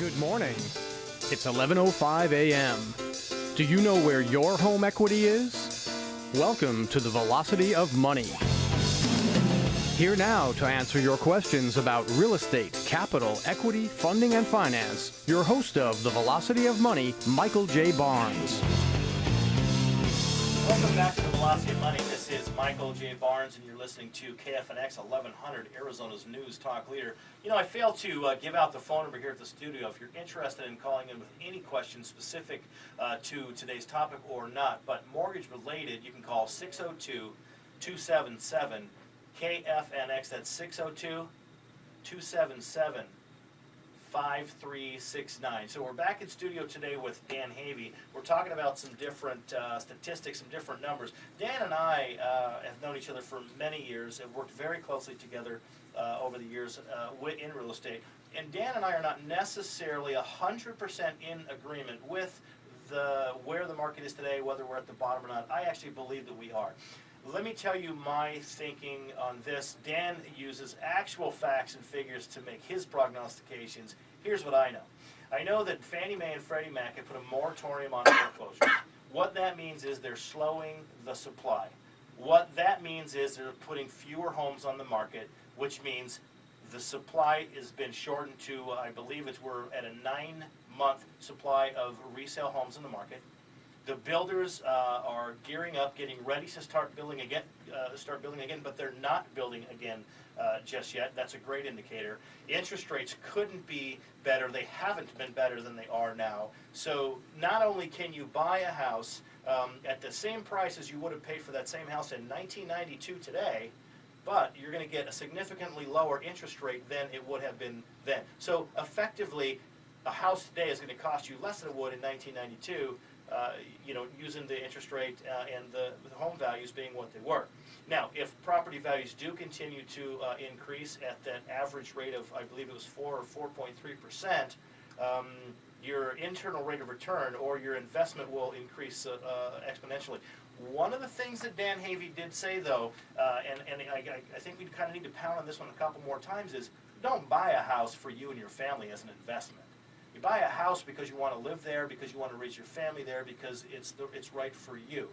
Good morning. It's 11:05 a.m. Do you know where your home equity is? Welcome to the Velocity of Money. Here now to answer your questions about real estate, capital, equity, funding, and finance, your host of the Velocity of Money, Michael J. Barnes. Welcome back to the Velocity of Money. This is Michael J. Barnes, and you're listening to KFNX 1100, Arizona's news talk leader. You know, I failed to uh, give out the phone number here at the studio. If you're interested in calling in with any questions specific uh, to today's topic or not, but mortgage related, you can call 602 277 KFNX. That's 602 277 5369. So we're back in studio today with Dan Havey. We're talking about some different uh, statistics, some different numbers. Dan and I uh, have known each other for many years and worked very closely together uh, over the years uh, in real estate. And Dan and I are not necessarily 100% in agreement with the where the market is today, whether we're at the bottom or not. I actually believe that we are. Let me tell you my thinking on this. Dan uses actual facts and figures to make his prognostications. Here's what I know. I know that Fannie Mae and Freddie Mac have put a moratorium on foreclosures. What that means is they're slowing the supply. What that means is they're putting fewer homes on the market, which means the supply has been shortened to, I believe it's, we're at a nine-month supply of resale homes in the market. The builders uh, are gearing up, getting ready to start building again, uh, start building again, but they're not building again uh, just yet. That's a great indicator. Interest rates couldn't be better. They haven't been better than they are now. So not only can you buy a house um, at the same price as you would have paid for that same house in 1992 today, but you're going to get a significantly lower interest rate than it would have been then. So effectively, a house today is going to cost you less than it would in 1992, uh, you know, using the interest rate uh, and the, the home values being what they were. Now, if property values do continue to uh, increase at that average rate of, I believe it was 4 or 4.3 percent, um, your internal rate of return or your investment will increase uh, uh, exponentially. One of the things that Dan Havey did say, though, and, and I- I think we kind of need to pound on this one a couple more times, is don't buy a house for you and your family as an investment. You buy a house because you want to live there, because you want to raise your family there, because it's, the, it's right for you.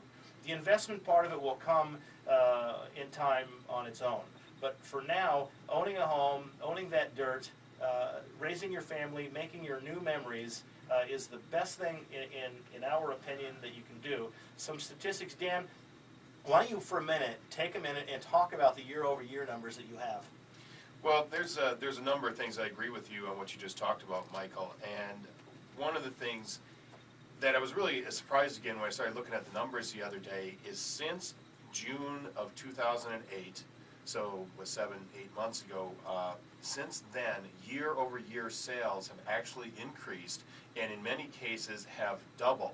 The investment part of it will come uh, in time on its own. But for now, owning a home, owning that dirt, uh, raising your family, making your new memories uh, is the best thing, in, in, in our opinion, that you can do. Some statistics, Dan, why don't you, for a minute, take a minute and talk about the year over year numbers that you have? Well, there's a, there's a number of things I agree with you on what you just talked about, Michael. And one of the things that I was really surprised again when I started looking at the numbers the other day is since June of 2008, so was seven, eight months ago, uh, since then, year over year sales have actually increased and in many cases have doubled.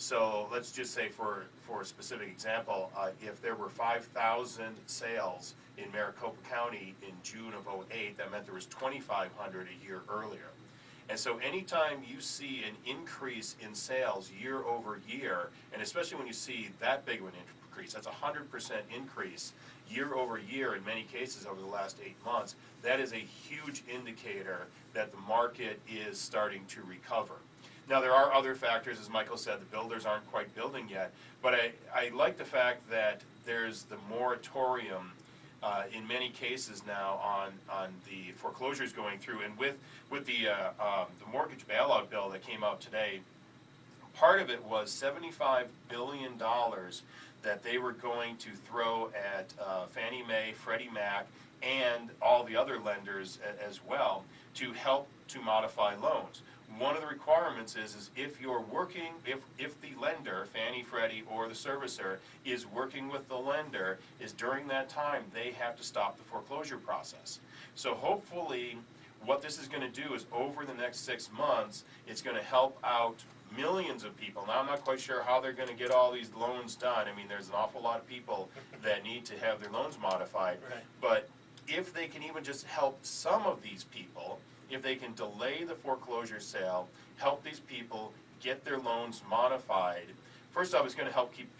So let's just say for, for a specific example, uh, if there were five thousand sales in Maricopa County in June of '08, that meant there was twenty-five hundred a year earlier. And so anytime you see an increase in sales year over year, and especially when you see that big of an increase, that's a hundred percent increase year over year in many cases over the last eight months, that is a huge indicator that the market is starting to recover. Now, there are other factors, as Michael said, the builders aren't quite building yet, but I, I like the fact that there's the moratorium uh, in many cases now on, on the foreclosures going through, and with, with the, uh, um, the mortgage bailout bill that came out today, part of it was seventy-five billion dollars that they were going to throw at uh, Fannie Mae, Freddie Mac, and all the other lenders as well to help to modify loans. One of the requirements is, is if you're working, if, if the lender, Fannie, Freddie, or the servicer is working with the lender, is during that time, they have to stop the foreclosure process. So hopefully, what this is gonna do is over the next six months, it's gonna help out millions of people. Now, I'm not quite sure how they're gonna get all these loans done. I mean, there's an awful lot of people that need to have their loans modified. Right. But if they can even just help some of these people, if they can delay the foreclosure sale, help these people get their loans modified, first off, it's gonna help keep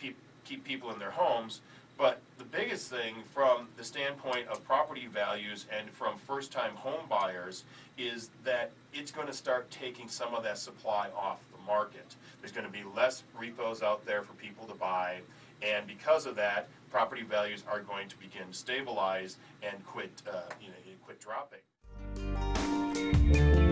keep people in their homes, But the biggest thing from the standpoint of property values and from first-time home buyers is that it's gonna start taking some of that supply off the market. There's gonna be less repos out there for people to buy, and because of that, property values are going to begin to stabilize and quit, uh, you know, quit dropping. Thank you.